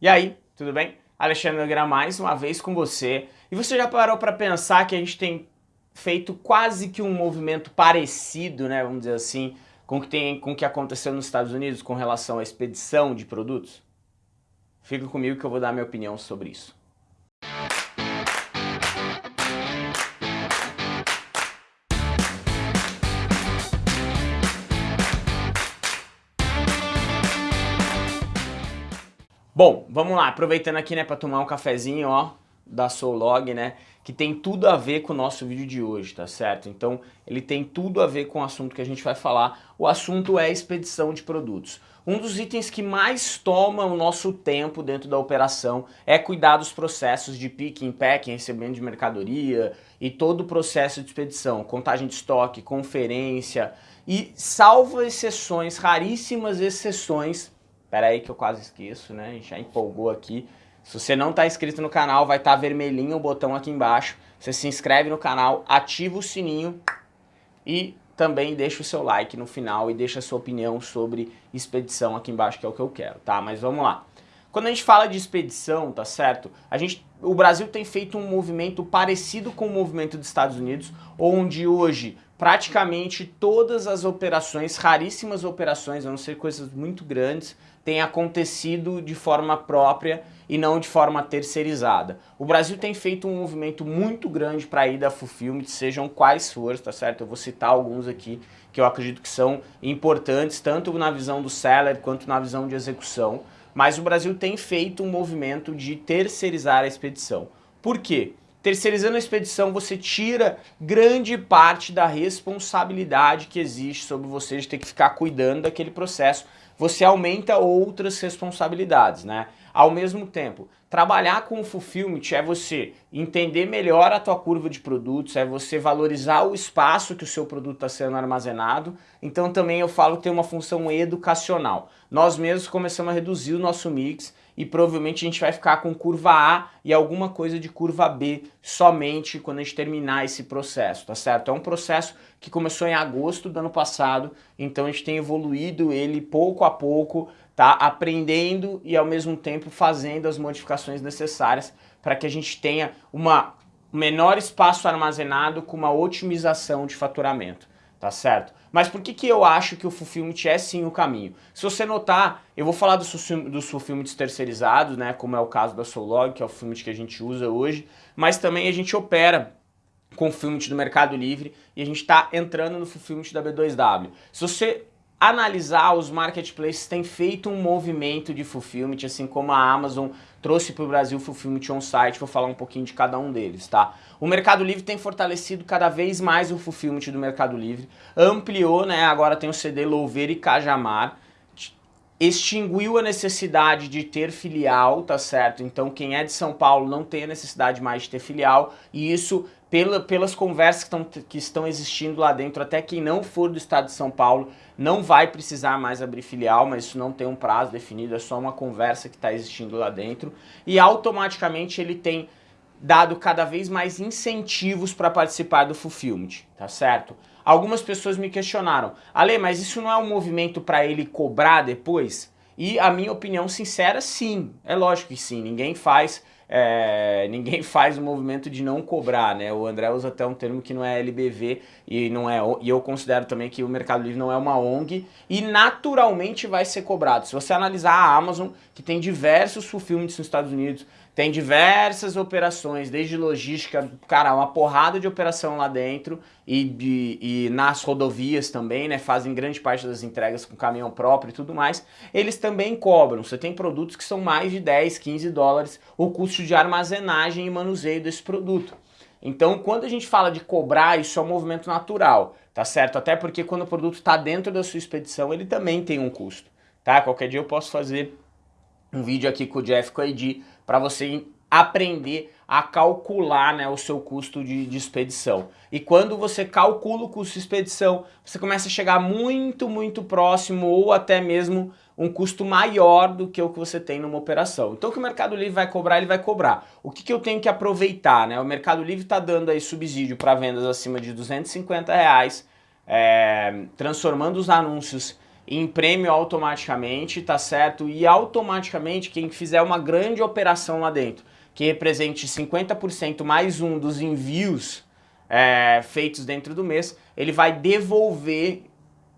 E aí, tudo bem? Alexandre Nogueira mais uma vez com você. E você já parou para pensar que a gente tem feito quase que um movimento parecido, né, vamos dizer assim, com o que, tem, com que aconteceu nos Estados Unidos com relação à expedição de produtos? Fica comigo que eu vou dar minha opinião sobre isso. Bom, vamos lá, aproveitando aqui, né, para tomar um cafezinho, ó, da Soulog, né, que tem tudo a ver com o nosso vídeo de hoje, tá certo? Então, ele tem tudo a ver com o assunto que a gente vai falar. O assunto é expedição de produtos. Um dos itens que mais toma o nosso tempo dentro da operação é cuidar dos processos de picking, packing, recebimento de mercadoria e todo o processo de expedição, contagem de estoque, conferência e salvo exceções, raríssimas exceções, Pera aí que eu quase esqueço, né? A gente já empolgou aqui. Se você não está inscrito no canal, vai estar tá vermelhinho o botão aqui embaixo. Você se inscreve no canal, ativa o sininho e também deixa o seu like no final e deixa a sua opinião sobre expedição aqui embaixo, que é o que eu quero, tá? Mas vamos lá. Quando a gente fala de expedição, tá certo? A gente, o Brasil tem feito um movimento parecido com o movimento dos Estados Unidos, onde hoje praticamente todas as operações, raríssimas operações, a não ser coisas muito grandes, tem acontecido de forma própria e não de forma terceirizada. O Brasil tem feito um movimento muito grande para ir da Fulfillment, sejam quais forem, tá certo? Eu vou citar alguns aqui que eu acredito que são importantes, tanto na visão do seller quanto na visão de execução, mas o Brasil tem feito um movimento de terceirizar a expedição. Por quê? Terceirizando a expedição, você tira grande parte da responsabilidade que existe sobre você de ter que ficar cuidando daquele processo você aumenta outras responsabilidades, né? Ao mesmo tempo, trabalhar com o fulfillment é você entender melhor a tua curva de produtos, é você valorizar o espaço que o seu produto está sendo armazenado. Então também eu falo que tem uma função educacional. Nós mesmos começamos a reduzir o nosso mix e provavelmente a gente vai ficar com curva A e alguma coisa de curva B somente quando a gente terminar esse processo, tá certo? É um processo que começou em agosto do ano passado, então a gente tem evoluído ele pouco a pouco, tá? Aprendendo e ao mesmo tempo fazendo as modificações necessárias para que a gente tenha uma menor espaço armazenado com uma otimização de faturamento tá certo? Mas por que, que eu acho que o fulfillment é sim o caminho? Se você notar, eu vou falar dos, dos fulfillments terceirizados, né, como é o caso da Solog, que é o fulfillment que a gente usa hoje, mas também a gente opera com o fulfillment do Mercado Livre e a gente está entrando no fulfillment da B2W. Se você analisar, os marketplaces têm feito um movimento de fulfillment, assim como a Amazon trouxe para o Brasil Fulfillment On-Site, vou falar um pouquinho de cada um deles, tá? O Mercado Livre tem fortalecido cada vez mais o Fulfillment do Mercado Livre, ampliou, né, agora tem o CD Louveira e Cajamar, extinguiu a necessidade de ter filial, tá certo? Então quem é de São Paulo não tem a necessidade mais de ter filial, e isso pela, pelas conversas que, estão que estão existindo lá dentro, até quem não for do estado de São Paulo não vai precisar mais abrir filial, mas isso não tem um prazo definido, é só uma conversa que está existindo lá dentro. E automaticamente ele tem dado cada vez mais incentivos para participar do Fulfillment, tá certo? Algumas pessoas me questionaram, Ale, mas isso não é um movimento para ele cobrar depois? E a minha opinião sincera, sim, é lógico que sim, ninguém faz é, ninguém faz o movimento de não cobrar, né? O André usa até um termo que não é LBV e não é e eu considero também que o Mercado Livre não é uma ONG e naturalmente vai ser cobrado. Se você analisar a Amazon, que tem diversos fulfillments nos Estados Unidos, tem diversas operações, desde logística, cara, uma porrada de operação lá dentro e, e nas rodovias também, né? Fazem grande parte das entregas com caminhão próprio e tudo mais. Eles também cobram. Você tem produtos que são mais de 10, 15 dólares o custo de armazenagem e manuseio desse produto. Então, quando a gente fala de cobrar, isso é um movimento natural, tá certo? Até porque quando o produto está dentro da sua expedição, ele também tem um custo, tá? Qualquer dia eu posso fazer um vídeo aqui com o Jeff com a Edi para você aprender a calcular né, o seu custo de, de, expedição. E quando você calcula o custo de expedição, você começa a chegar muito, muito próximo ou até mesmo um custo maior do que o que você tem numa operação. Então o que o Mercado Livre vai cobrar, ele vai cobrar. O que, que eu tenho que aproveitar? Né? O Mercado Livre está dando aí subsídio para vendas acima de 250 reais, é, transformando os anúncios em prêmio automaticamente, tá certo? E automaticamente quem fizer uma grande operação lá dentro, que represente 50% mais um dos envios é, feitos dentro do mês, ele vai devolver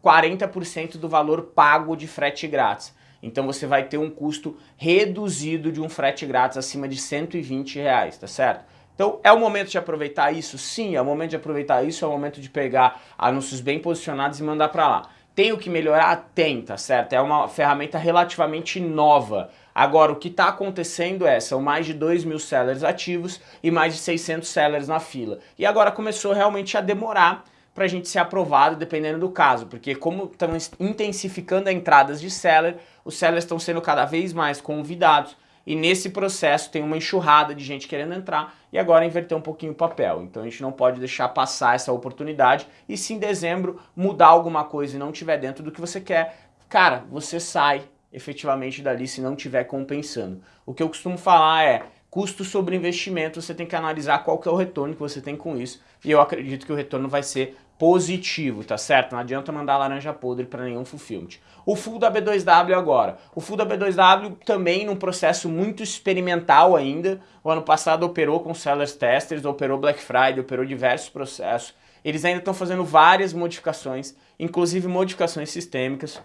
40% do valor pago de frete grátis. Então você vai ter um custo reduzido de um frete grátis acima de 120 reais, tá certo? Então é o momento de aproveitar isso? Sim, é o momento de aproveitar isso, é o momento de pegar anúncios bem posicionados e mandar para lá. Tem o que melhorar? Tem, tá certo? É uma ferramenta relativamente nova. Agora, o que está acontecendo é, são mais de 2 mil sellers ativos e mais de 600 sellers na fila. E agora começou realmente a demorar para a gente ser aprovado dependendo do caso, porque como estão intensificando as entradas de seller, os sellers estão sendo cada vez mais convidados e nesse processo tem uma enxurrada de gente querendo entrar e agora inverter um pouquinho o papel. Então a gente não pode deixar passar essa oportunidade e se em dezembro mudar alguma coisa e não tiver dentro do que você quer, cara, você sai efetivamente dali se não tiver compensando. O que eu costumo falar é custo sobre investimento, você tem que analisar qual que é o retorno que você tem com isso e eu acredito que o retorno vai ser positivo, tá certo? Não adianta mandar laranja podre para nenhum fulfillment. O full da B2W agora. O full da B2W também num processo muito experimental ainda. O ano passado operou com sellers testers, operou Black Friday, operou diversos processos. Eles ainda estão fazendo várias modificações, inclusive modificações sistêmicas.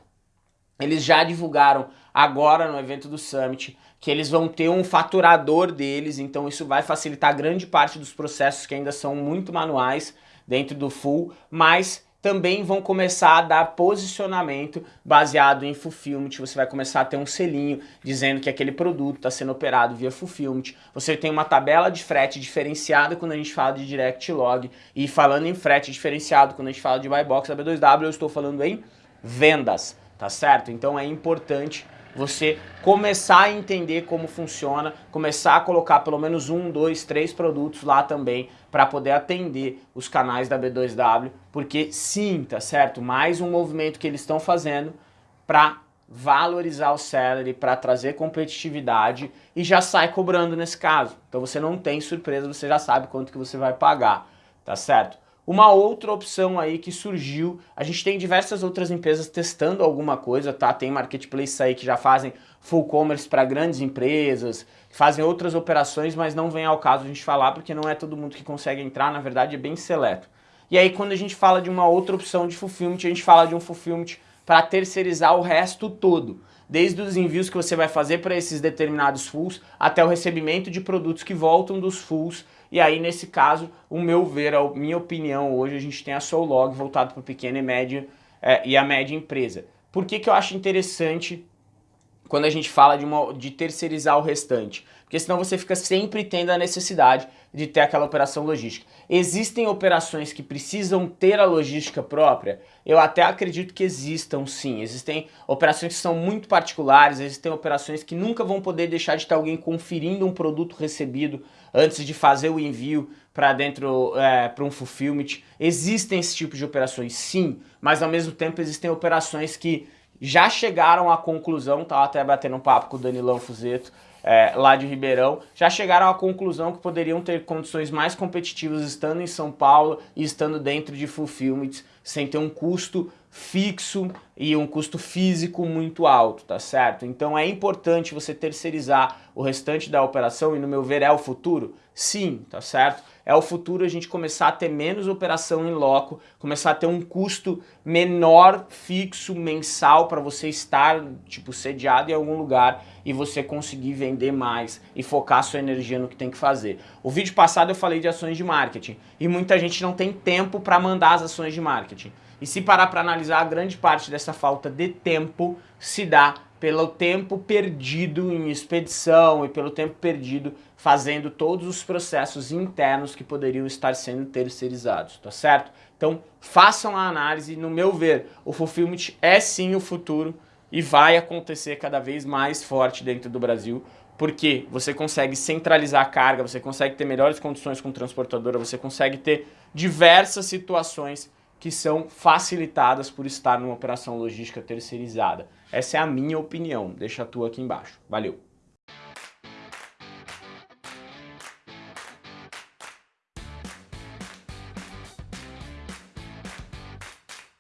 Eles já divulgaram agora no evento do Summit que eles vão ter um faturador deles, então isso vai facilitar grande parte dos processos que ainda são muito manuais dentro do full, mas também vão começar a dar posicionamento baseado em fulfillment, você vai começar a ter um selinho dizendo que aquele produto está sendo operado via fulfillment, você tem uma tabela de frete diferenciada quando a gente fala de direct log, e falando em frete diferenciado quando a gente fala de buy box da B2W, eu estou falando em vendas, tá certo? Então é importante você começar a entender como funciona, começar a colocar pelo menos um, dois, três produtos lá também para poder atender os canais da B2W, porque sim, tá certo? Mais um movimento que eles estão fazendo para valorizar o salary, para trazer competitividade e já sai cobrando nesse caso. Então você não tem surpresa, você já sabe quanto que você vai pagar, tá certo? Uma outra opção aí que surgiu, a gente tem diversas outras empresas testando alguma coisa, tá? Tem marketplaces aí que já fazem full commerce para grandes empresas, fazem outras operações, mas não vem ao caso a gente falar porque não é todo mundo que consegue entrar, na verdade é bem seleto. E aí quando a gente fala de uma outra opção de fulfillment, a gente fala de um fulfillment para terceirizar o resto todo. Desde os envios que você vai fazer para esses determinados fulls, até o recebimento de produtos que voltam dos fulls e aí, nesse caso, o meu ver, a minha opinião, hoje a gente tem a Soulog voltado para o pequeno e médio é, e a média empresa. Por que, que eu acho interessante quando a gente fala de, uma, de terceirizar o restante? Porque senão você fica sempre tendo a necessidade de ter aquela operação logística. Existem operações que precisam ter a logística própria? Eu até acredito que existam sim. Existem operações que são muito particulares, existem operações que nunca vão poder deixar de ter alguém conferindo um produto recebido antes de fazer o envio para dentro, é, para um fulfillment. Existem esse tipo de operações sim, mas ao mesmo tempo existem operações que já chegaram à conclusão, tá até batendo um papo com o Danilão Fuzeto, é, lá de Ribeirão, já chegaram à conclusão que poderiam ter condições mais competitivas estando em São Paulo e estando dentro de fulfillment, sem ter um custo fixo e um custo físico muito alto, tá certo? Então é importante você terceirizar o restante da operação e no meu ver é o futuro? Sim, tá certo? é o futuro a gente começar a ter menos operação em loco, começar a ter um custo menor fixo mensal para você estar tipo sediado em algum lugar e você conseguir vender mais e focar sua energia no que tem que fazer. O vídeo passado eu falei de ações de marketing e muita gente não tem tempo para mandar as ações de marketing. E se parar para analisar, a grande parte dessa falta de tempo se dá pelo tempo perdido em expedição e pelo tempo perdido fazendo todos os processos internos que poderiam estar sendo terceirizados, tá certo? Então façam a análise, no meu ver, o fulfillment é sim o futuro e vai acontecer cada vez mais forte dentro do Brasil, porque você consegue centralizar a carga, você consegue ter melhores condições com transportadora, você consegue ter diversas situações que são facilitadas por estar numa operação logística terceirizada. Essa é a minha opinião, deixa a tua aqui embaixo. Valeu!